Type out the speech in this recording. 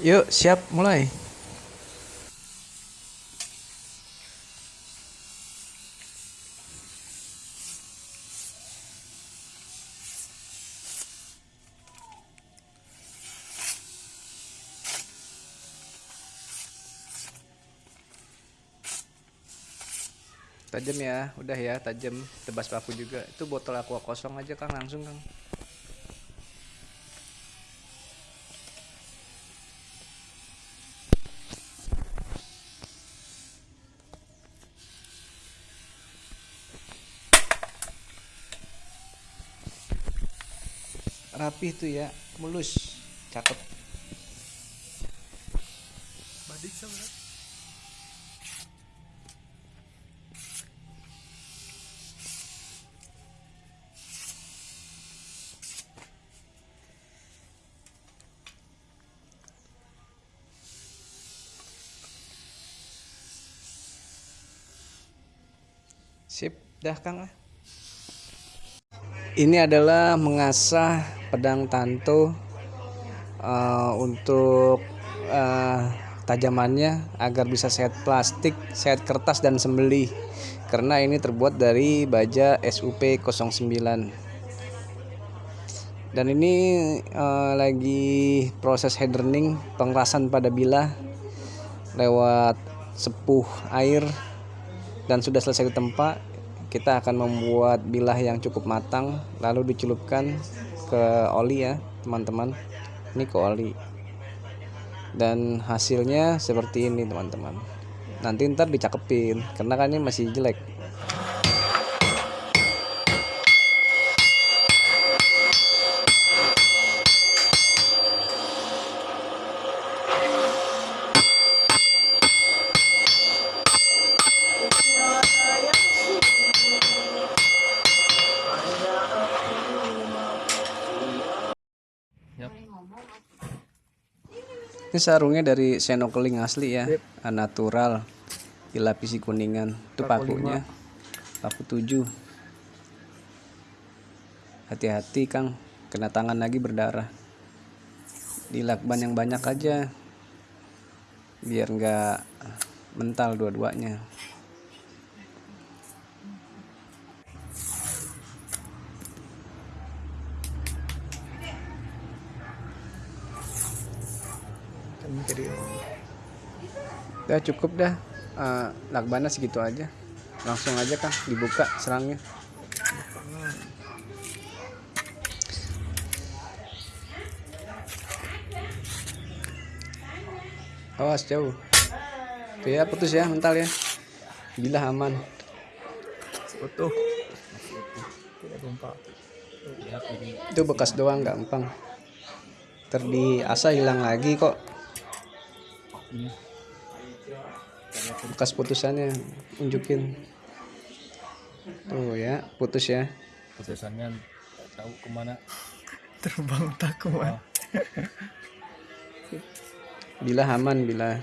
Yuk, siap mulai. Tajam ya, udah ya, tajam. Tebas paku juga. Itu botol aqua kosong aja Kang, langsung Kang. Rapi tuh ya, mulus, cakep. Badik sama Sip, dah Kang. Ini adalah mengasah pedang tanto eh, untuk eh, tajamannya agar bisa sehat plastik, sehat kertas dan sembelih. Karena ini terbuat dari baja SUP 09. Dan ini eh, lagi proses hardening pengerasan pada bilah lewat sepuh air dan sudah selesai ditempa kita akan membuat bilah yang cukup matang lalu dicelupkan ke oli ya teman-teman. Ini ke oli. Dan hasilnya seperti ini teman-teman. Nanti ntar dicakepin karena kan ini masih jelek ini sarungnya dari senokeling asli ya natural. Dilapisi kuningan. Itu Paku pakunya. Paku 7 hati-hati Kang. Kena tangan lagi berdarah. Dilakban yang banyak aja. Biar nggak mental dua-duanya jadi udah cukup dah. Eh, lakbannya segitu aja. Langsung aja Kang dibuka serangnya. Awas jauh. Tuh ya putus ya mental ya. Bila aman. Utuh. Itu bekas doang gampang. Terdiasa hilang lagi kok bekas putusannya unjukin tuh ya putus ya. Putusannya tahu ke mana? Terbang tak kuat. bila aman bila